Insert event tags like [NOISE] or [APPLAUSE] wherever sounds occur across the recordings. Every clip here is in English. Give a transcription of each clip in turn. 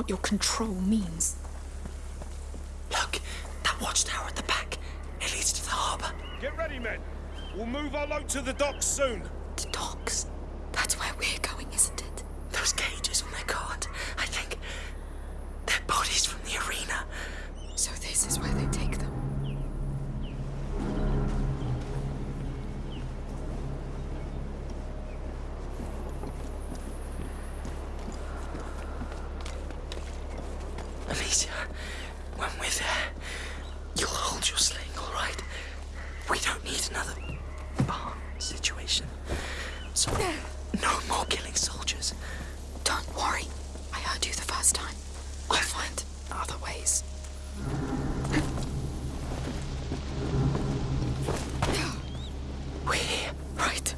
what your control means. Look, that watchtower at the back. It leads to the harbour. Get ready, men. We'll move our load to the docks soon. The docks. That's where we're going, isn't it? Those cages on their guard. I think they're bodies from the arena. So this is where they take them. Amicia, when we're there, you'll hold your sling, all right? We don't need another bar situation. So, no more killing soldiers. Don't worry. I heard you the first time. I'll find other ways. We're here. Right.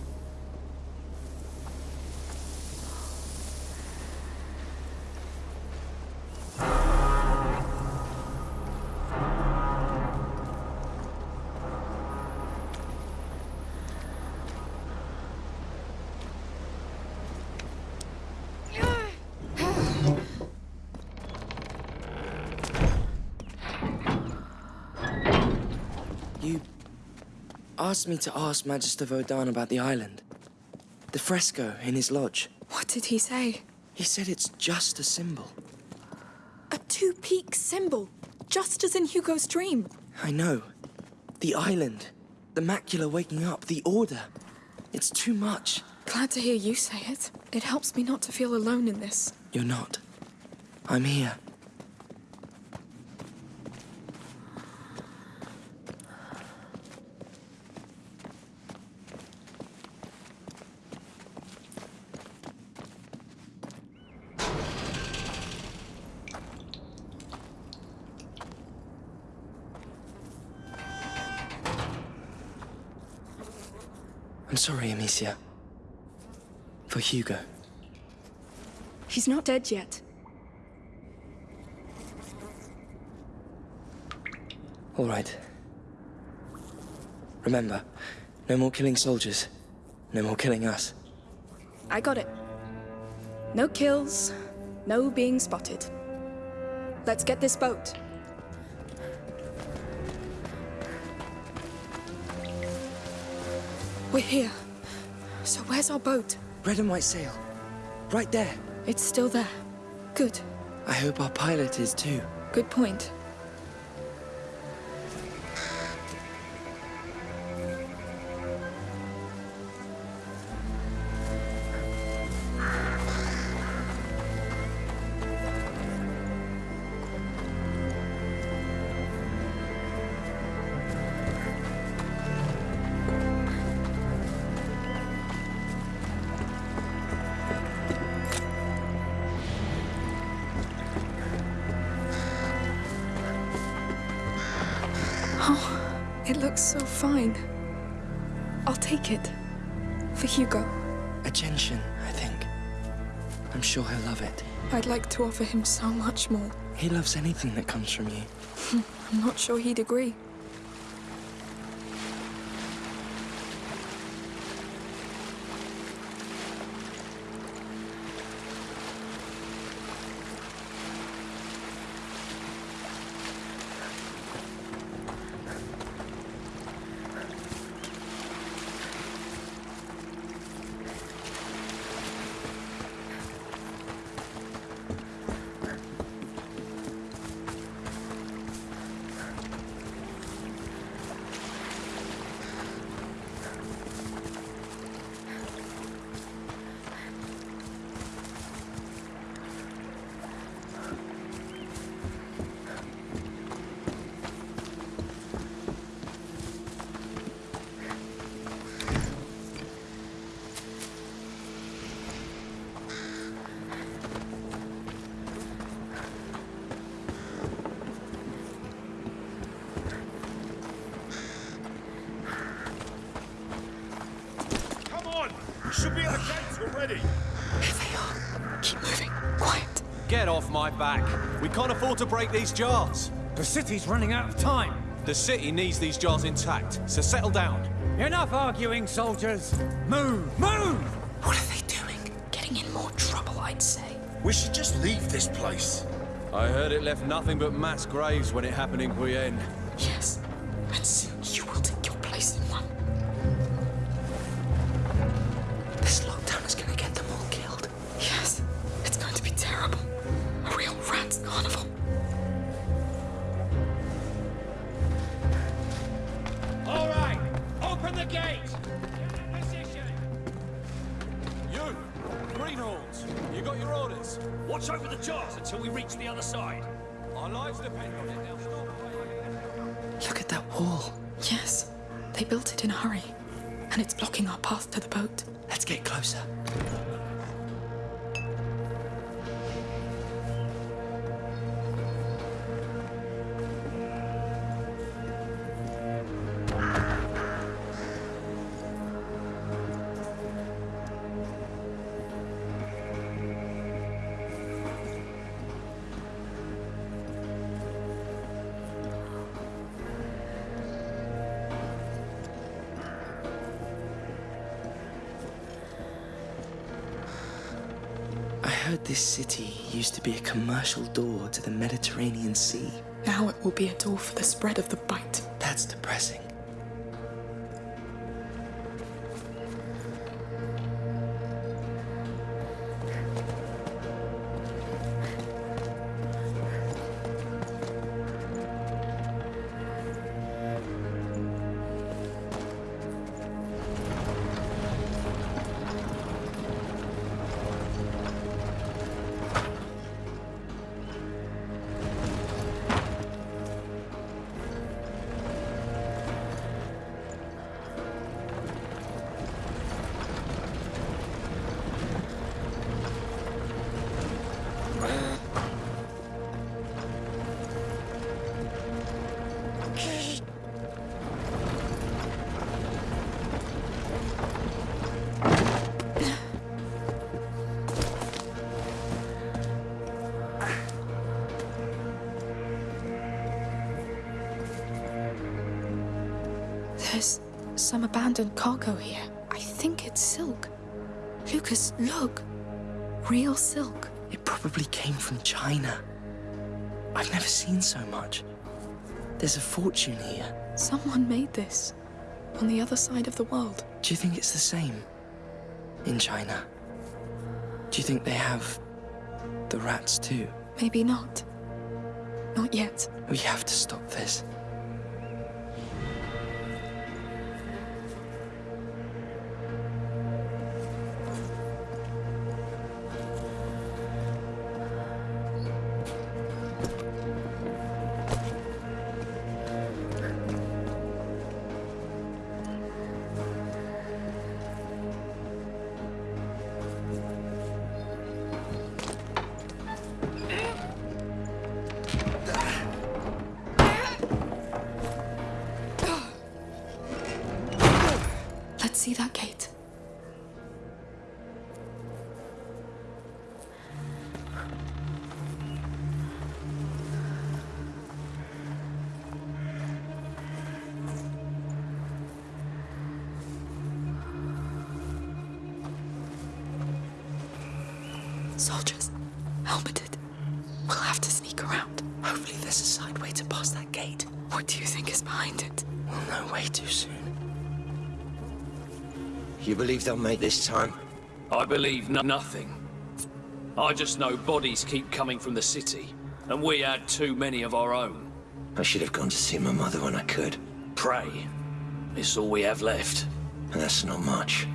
You asked me to ask Magister Vaudin about the island. The fresco in his lodge. What did he say? He said it's just a symbol. A two-peak symbol, just as in Hugo's dream. I know. The island. The macula waking up. The order. It's too much. Glad to hear you say it. It helps me not to feel alone in this. You're not. I'm here. Sorry, Amicia. For Hugo. He's not dead yet. All right. Remember, no more killing soldiers. No more killing us. I got it. No kills, no being spotted. Let's get this boat. We're here. So where's our boat? Red and white sail. Right there. It's still there. Good. I hope our pilot is too. Good point. Offer him so much more. He loves anything that comes from you. [LAUGHS] I'm not sure he'd agree. Back. We can't afford to break these jars. The city's running out of time. The city needs these jars intact, so settle down. Enough arguing, soldiers. Move, move! What are they doing? Getting in more trouble, I'd say. We should just leave this place. I heard it left nothing but mass graves when it happened in Guyenne. This city used to be a commercial door to the Mediterranean Sea. Now it will be a door for the spread of the bite. That's depressing. There's some abandoned cargo here. I think it's silk. Lucas, look. Real silk. It probably came from China. I've never seen so much. There's a fortune here. Someone made this. On the other side of the world. Do you think it's the same in China? Do you think they have the rats too? Maybe not. Not yet. We have to stop this. Believe they'll make this time? I believe no- nothing. I just know bodies keep coming from the city, and we had too many of our own. I should have gone to see my mother when I could. Pray. It's all we have left. And that's not much.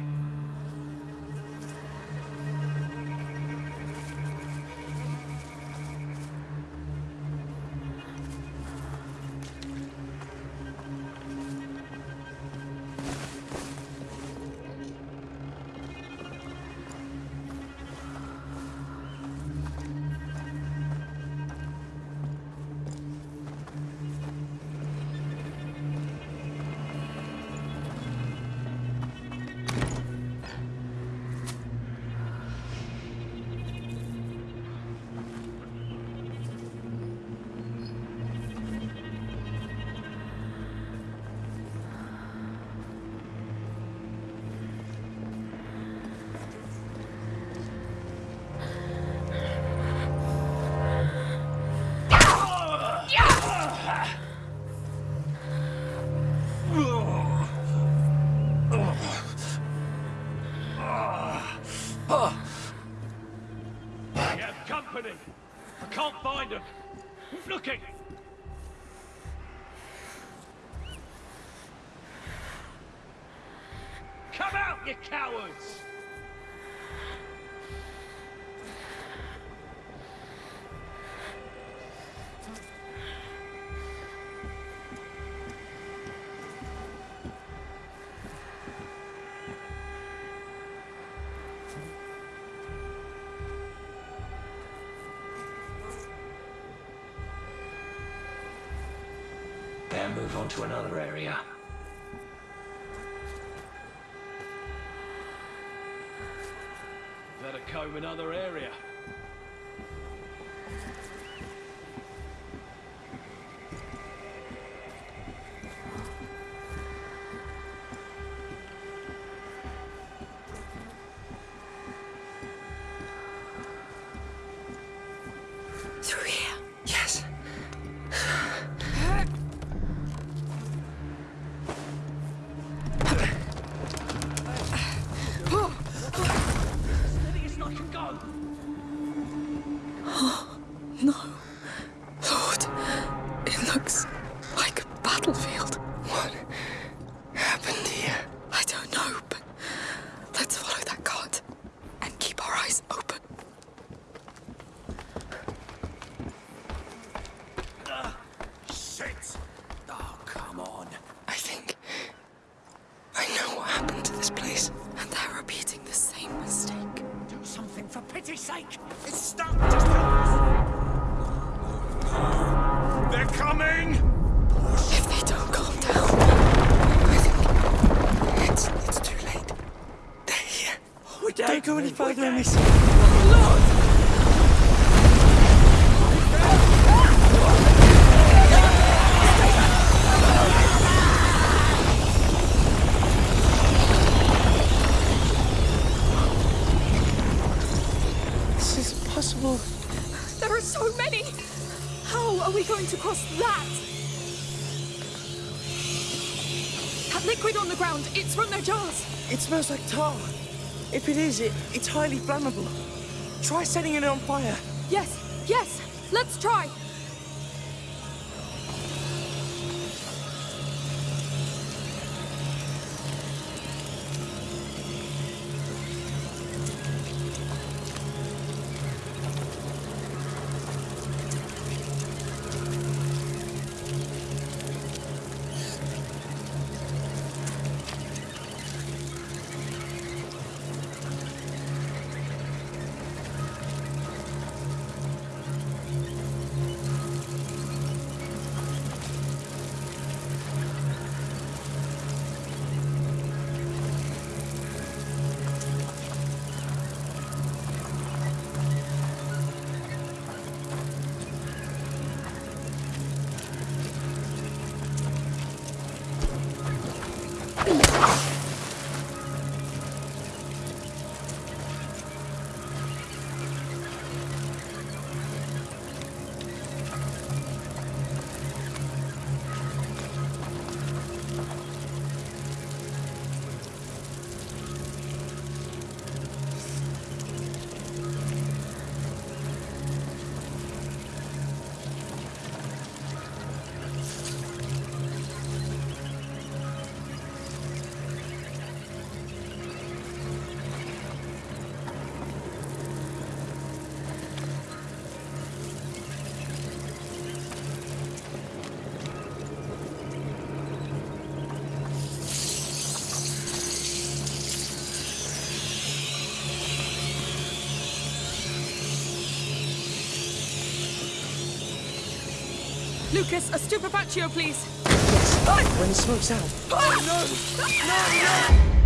You cowards! Move on to another area. Comb another area. Go any further. This is impossible. there are so many. How are we going to cross that? That liquid on the ground, it's from their jars. It smells like tar. If it is, it, it's highly flammable. Try setting it on fire. Yes, Lucas, a stupefaccio, please. When the smoke's out. Ah! Amicia,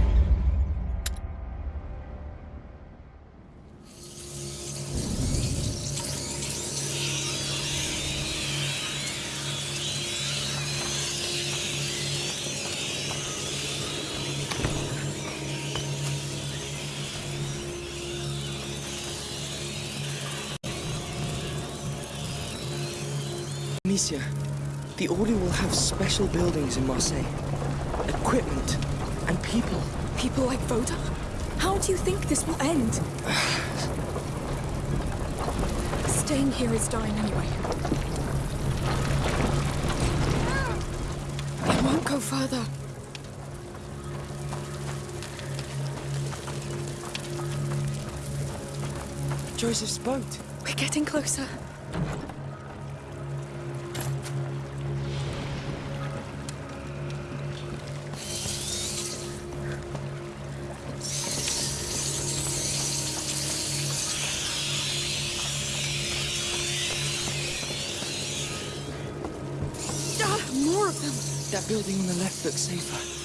the Order will have special buildings in Marseille. Equipment and people. People like Vaudin? How do you think this will end? [SIGHS] Staying here is dying anyway. It won't go further. Joseph's boat. We're getting closer. Of them. That building on the left looks safer.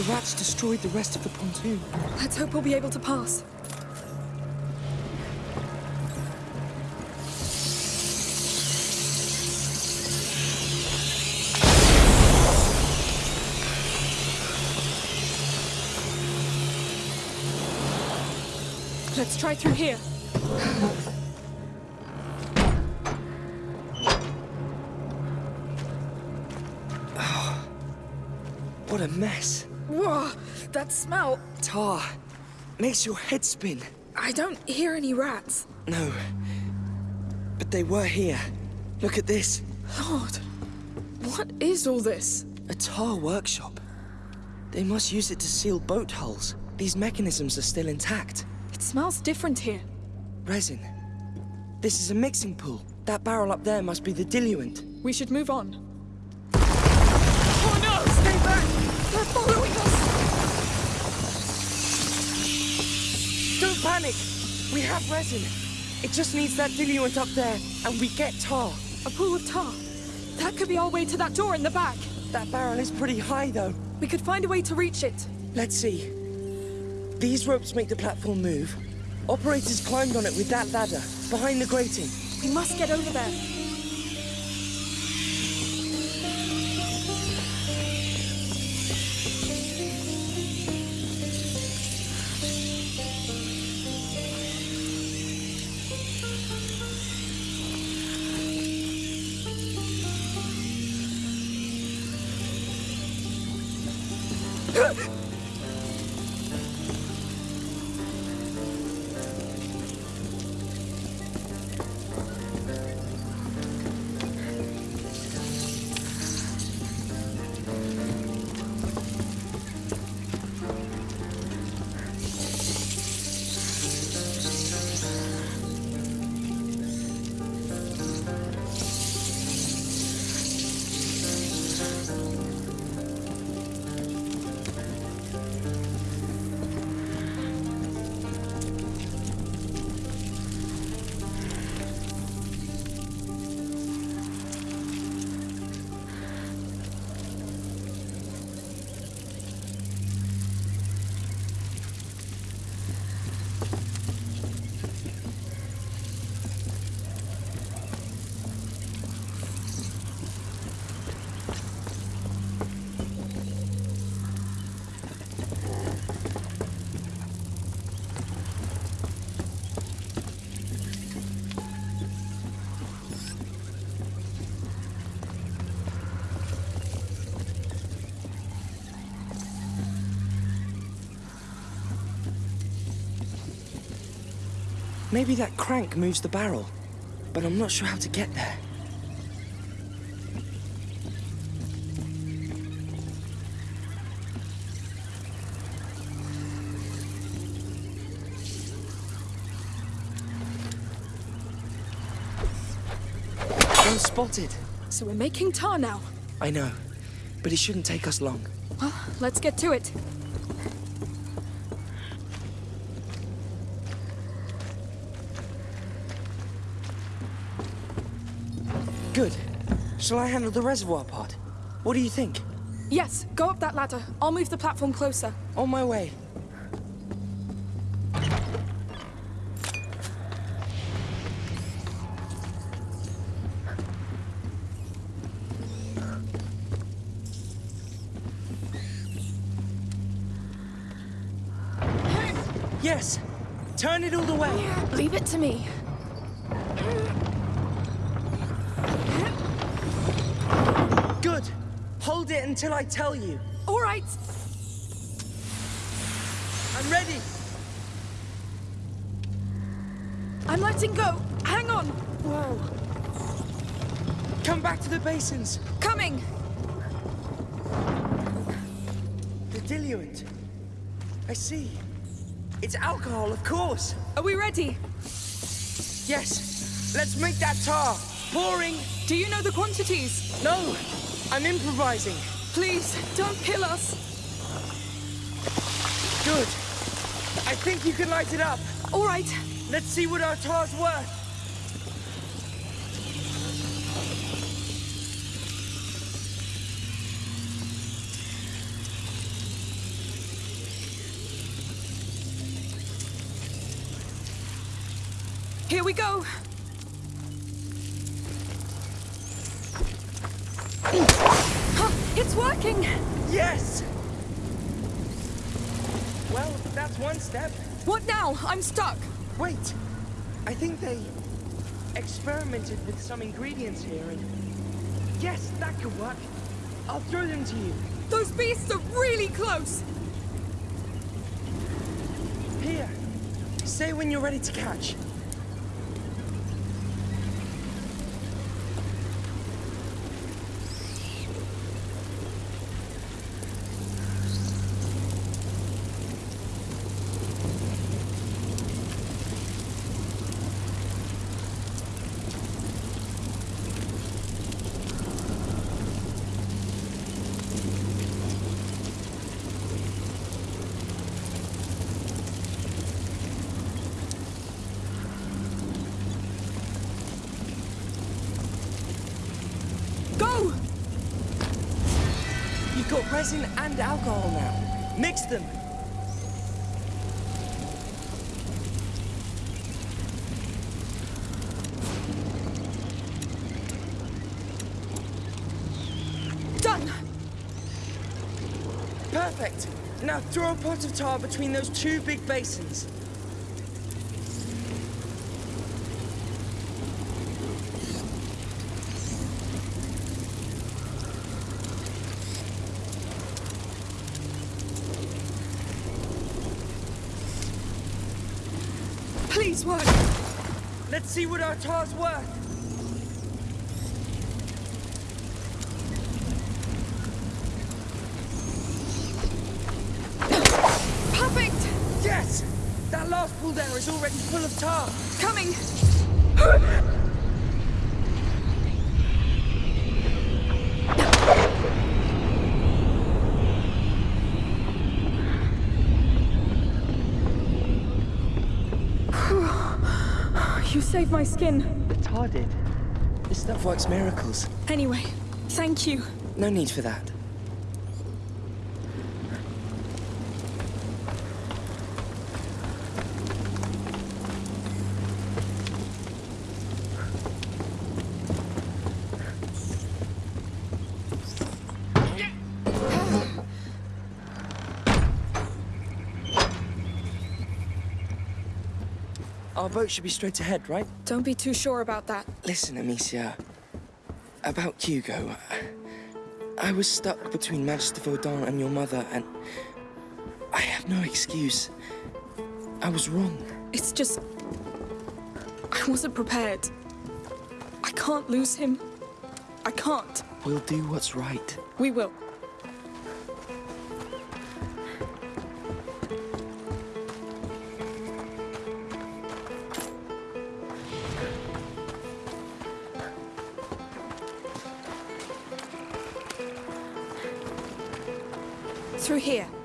The rats destroyed the rest of the pontoon. Let's hope we'll be able to pass. Let's try through here. [SIGHS] What a mess. Whoa, that smell. Tar. Makes your head spin. I don't hear any rats. No. But they were here. Look at this. Lord, what is all this? A tar workshop. They must use it to seal boat hulls. These mechanisms are still intact. It smells different here. Resin. This is a mixing pool. That barrel up there must be the diluent. We should move on. Panic! We have resin. It just needs that diluent up there, and we get tar. A pool of tar. That could be our way to that door in the back. That barrel is pretty high, though. We could find a way to reach it. Let's see. These ropes make the platform move. Operators climbed on it with that ladder, behind the grating. We must get over there. Ugh! Maybe that crank moves the barrel, but I'm not sure how to get there. I'm spotted. So we're making tar now. I know, but it shouldn't take us long. Well, let's get to it. Good. Shall I handle the reservoir part? What do you think? Yes, go up that ladder. I'll move the platform closer. On my way. Yes! Turn it all the way! Leave it to me. Until I tell you. All right. I'm ready! I'm letting go. Hang on. Whoa! Come back to the basins! Coming. The diluent. I see. It's alcohol, of course. Are we ready? Yes. Let's make that tar. Pouring. Do you know the quantities? No. I'm improvising. Please, don't kill us. Good. I think you can light it up. All right. Let's see what our tar's worth. Here we go. Huh, it's working. Yes! Well, that's one step. What now? I'm stuck. Wait. I think they experimented with some ingredients here and... Yes, that could work. I'll throw them to you. Those beasts are really close. Here. Say when you're ready to catch. Go! You've got resin and alcohol now. Mix them. Done. Perfect. Now throw a pot of tar between those two big basins. Work. Let's see what our tar's worth. Perfect. Yes! That last pool there is already full of tar. Coming. [LAUGHS] You saved my skin. The tar did. This stuff works miracles. Anyway, thank you. No need for that. Boat should be straight ahead, right? Don't be too sure about that. Listen, Amicia. About Hugo. I was stuck between Magister Vaudin and your mother, and I have no excuse. I was wrong. It's just... I wasn't prepared. I can't lose him. I can't. We'll do what's right. We will. Through here.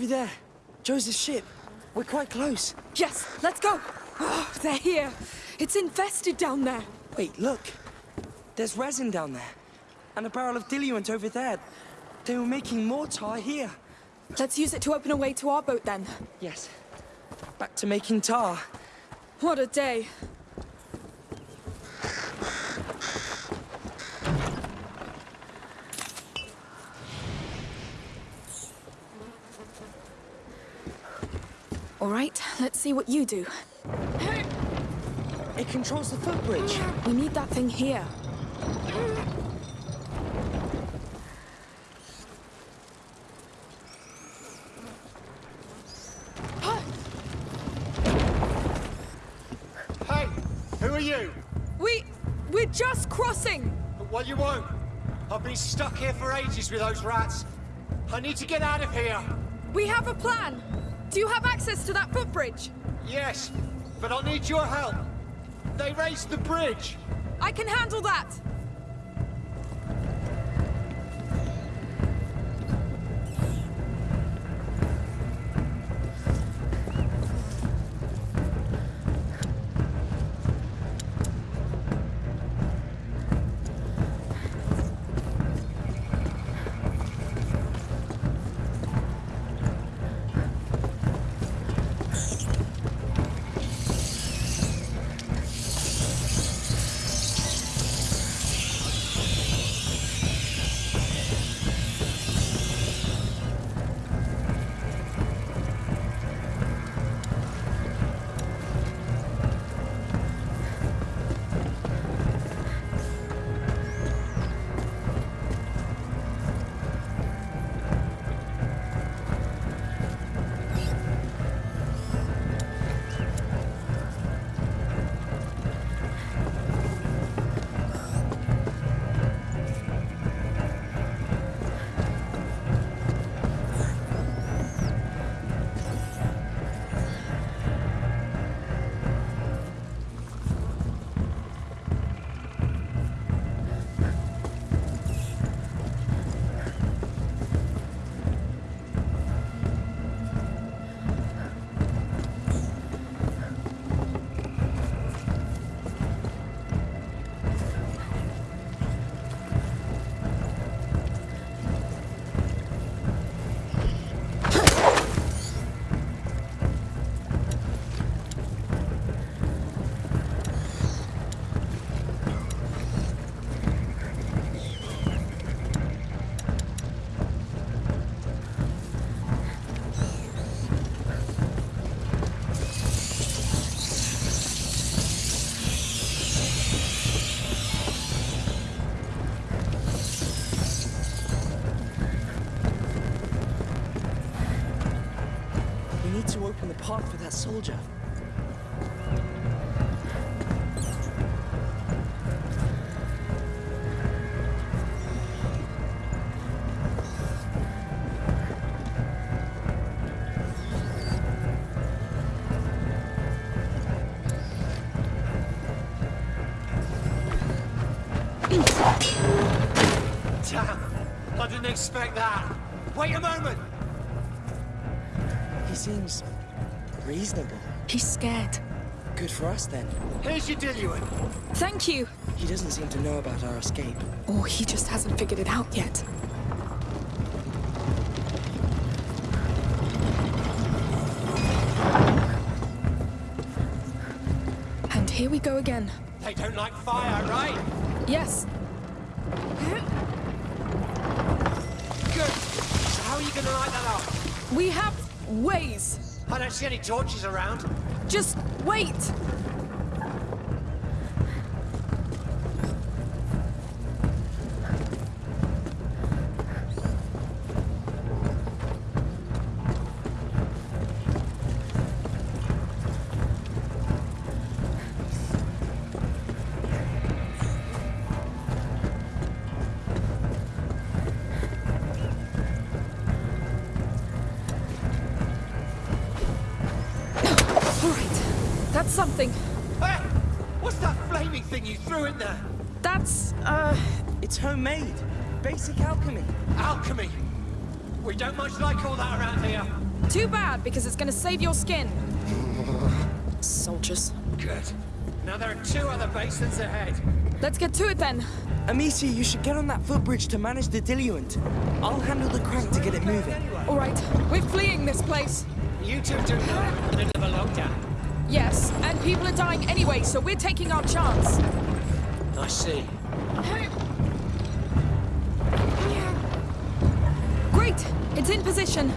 Over there. Joseph's ship. We're quite close. Yes, let's go. Oh, they're here. It's infested down there. Wait, look. There's resin down there. And a barrel of diluent over there. They were making more tar here. Let's use it to open a way to our boat then. Yes. Back to making tar. What a day. All right, let's see what you do. It controls the footbridge. We need that thing here. Hey, who are you? We... we're just crossing! Well, you won't. I've been stuck here for ages with those rats. I need to get out of here. We have a plan! Do you have access to that footbridge? Yes, but I'll need your help. They raised the bridge. I can handle that! To open the path for that soldier. seems reasonable. He's scared. Good for us, then. Here's your diluent. Thank you. He doesn't seem to know about our escape. Or he just hasn't figured it out yet. And here we go again. They don't like fire, right? Yes. Good. How are you going to light that up? We have ways. I don't see any torches around. Just wait. Something. Hey! What's that flaming thing you threw in there? That's, uh, It's homemade. Basic alchemy. Alchemy! We don't much like all that around here. too bad because it's gonna save your skin. [LAUGHS] Soldiers. Good. Now there are two other basins ahead. Let's get to it then. Amicia, you should get on that footbridge to manage the diluent. I'll handle the crank to get it moving. All right, we're fleeing this place. You two do that in the middle of a lockdown. Yes, and people are dying anyway, so we're taking our chance. I see. Great! It's in position.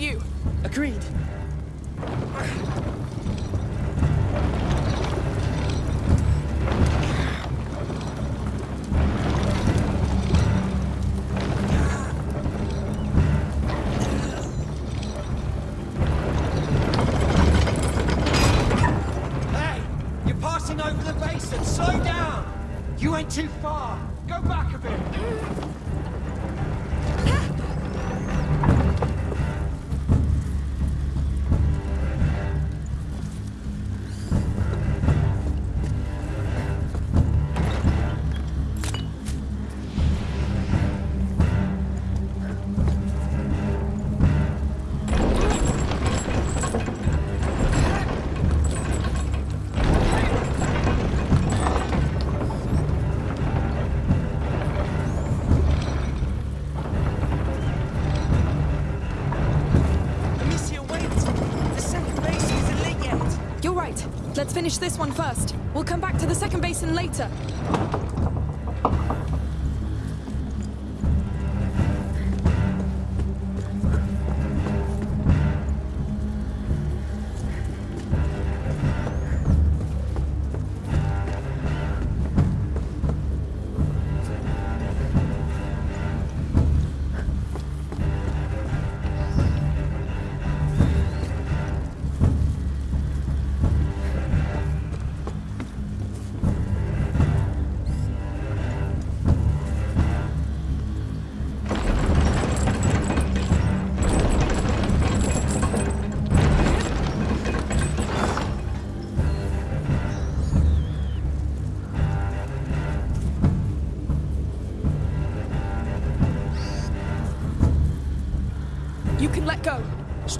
You. Agreed. Hey! You're passing over the basin. Slow down! You went too far. Finish this one first. We'll come back to the second basin later.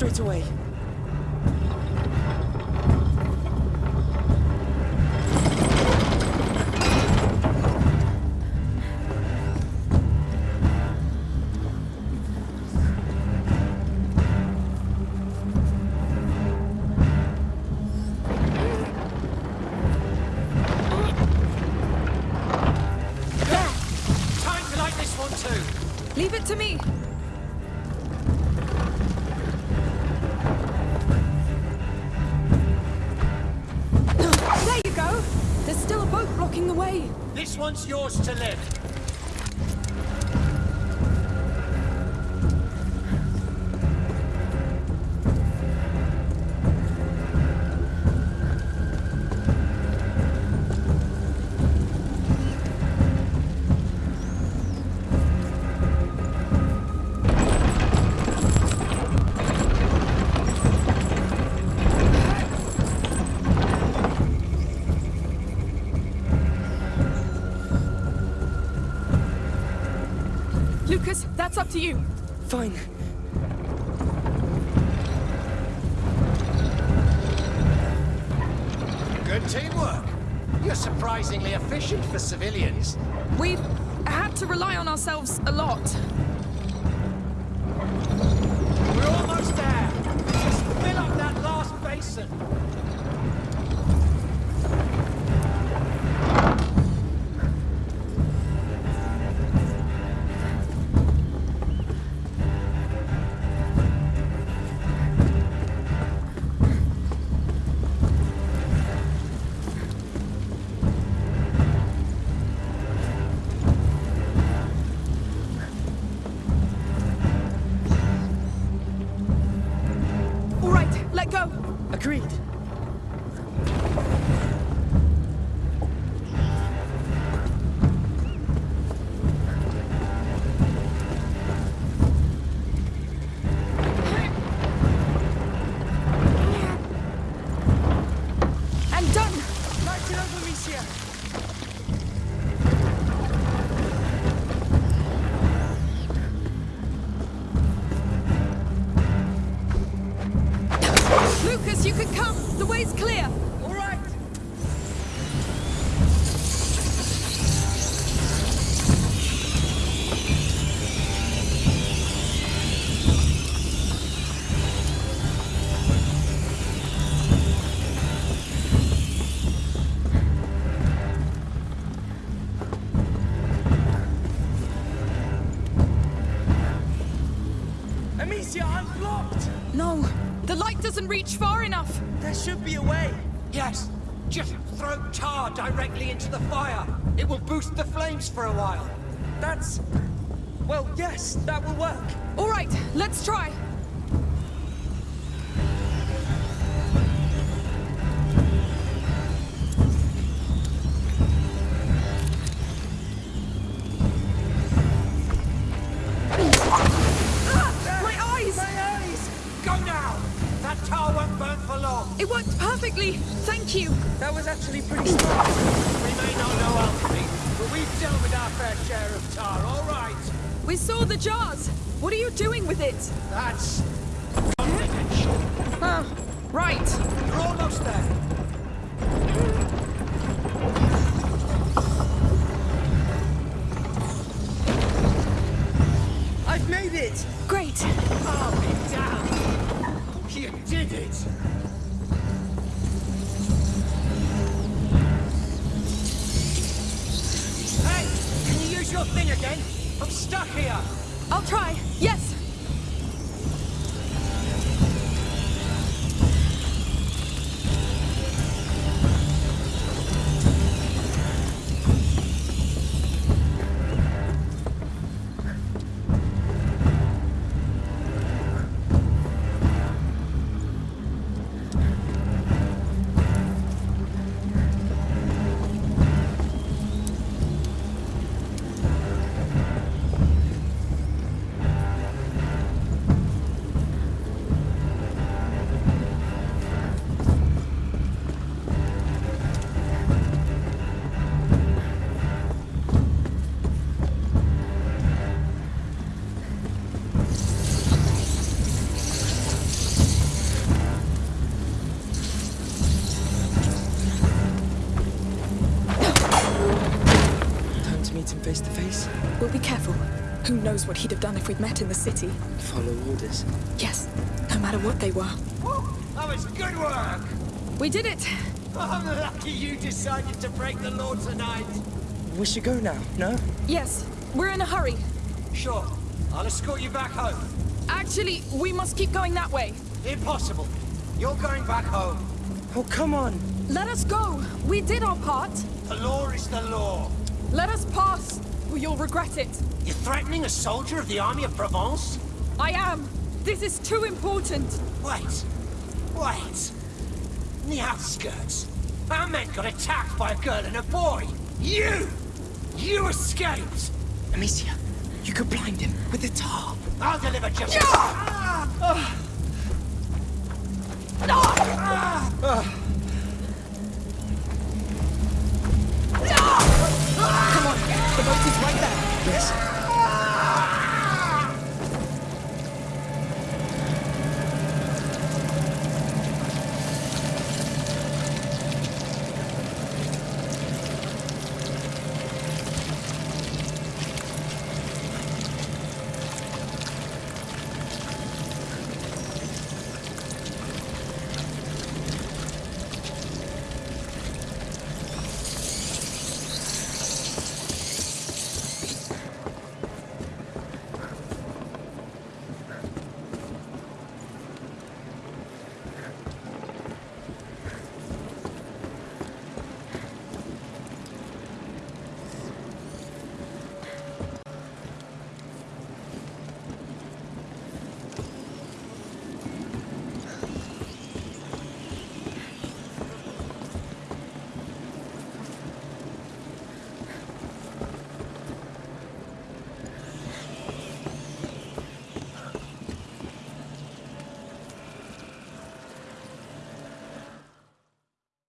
Straight away. That's up to you. fine. Good teamwork. You're surprisingly efficient for civilians. We've had to rely on ourselves a lot. Agreed. Reach far enough. There should be a way. Yes. Just throw tar directly into the fire. It will boost the flames for a while. That's... Well, yes, that will work. All right, let's try. You. That was actually pretty smart. We may not know alchemy, but we've dealt with our fair share of tar, all right? We saw the jars. What are you doing with it? That's... Confidence. Ah, right. You're almost there. Knows what he'd have done if we'd met in the city? Follow orders. Yes, no matter what they were. Woo, that was good work. We did it. Oh, I'm lucky you decided to break the law tonight. We should go now, no? Yes, we're in a hurry. Sure, I'll escort you back home. Actually, we must keep going that way. Impossible. You're going back home. Oh, come on! Let us go. We did our part. The law is the law. Let us pass, or you'll regret it. You're threatening a soldier of the army of Provence? I am. This is too important. Wait. Wait. In the outskirts, our men got attacked by a girl and a boy. You! You escaped! Amicia, you could blind him with the tar. I'll deliver justice. Ah!